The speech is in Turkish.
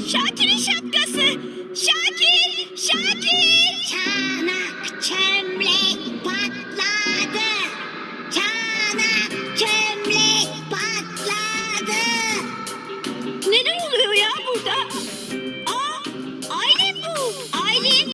Şakir'in şapkası. Şakir, Şakir. Çanak çömlek patladı. Çanak çömlek patladı. Neler oluyor ya burada? Aa, Aylin bu. Aylin